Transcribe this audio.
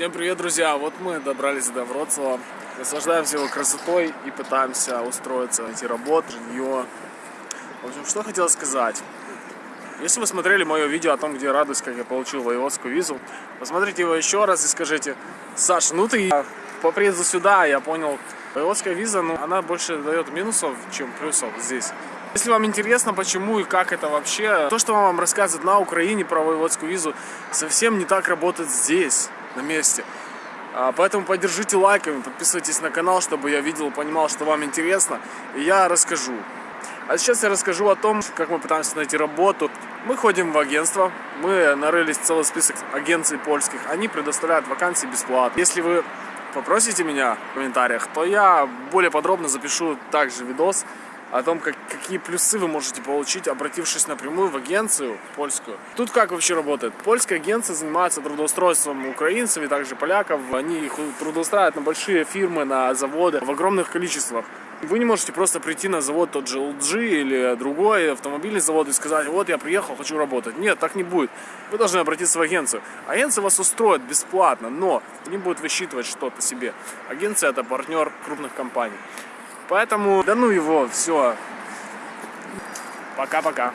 Всем привет, друзья! Вот мы добрались до Вроцлава, наслаждаемся его красотой и пытаемся устроиться, найти работу, жилье. В общем, что хотел сказать. Если вы смотрели мое видео о том, где я радуюсь, как я получил воеводскую визу, посмотрите его еще раз и скажите, Саша, ну ты по приезду сюда я понял, воеводская виза, ну, она больше дает минусов, чем плюсов здесь. Если вам интересно, почему и как это вообще, то, что вам рассказывают на Украине про воеводскую визу, совсем не так работает здесь, на месте. А, Поэтому поддержите лайками, подписывайтесь на канал, чтобы я видел, понимал, что вам интересно, и я расскажу. А сейчас я расскажу о том, как мы пытаемся найти работу. Мы ходим в агентство, мы нарылись целый список агенций польских, они предоставляют вакансии бесплатно. Если вы попросите меня в комментариях, то я более подробно запишу также видос о том, как, какие плюсы вы можете получить, обратившись напрямую в агенцию польскую. Тут как вообще работает? Польская агенция занимается трудоустройством украинцев и также поляков. Они их трудоустраивают на большие фирмы, на заводы в огромных количествах. Вы не можете просто прийти на завод тот же LG или другой автомобильный завод и сказать, вот я приехал, хочу работать. Нет, так не будет. Вы должны обратиться в агенцию. Агенция вас устроит бесплатно, но не будет высчитывать что-то себе. Агенция это партнер крупных компаний. Поэтому, да ну его, все. Пока-пока.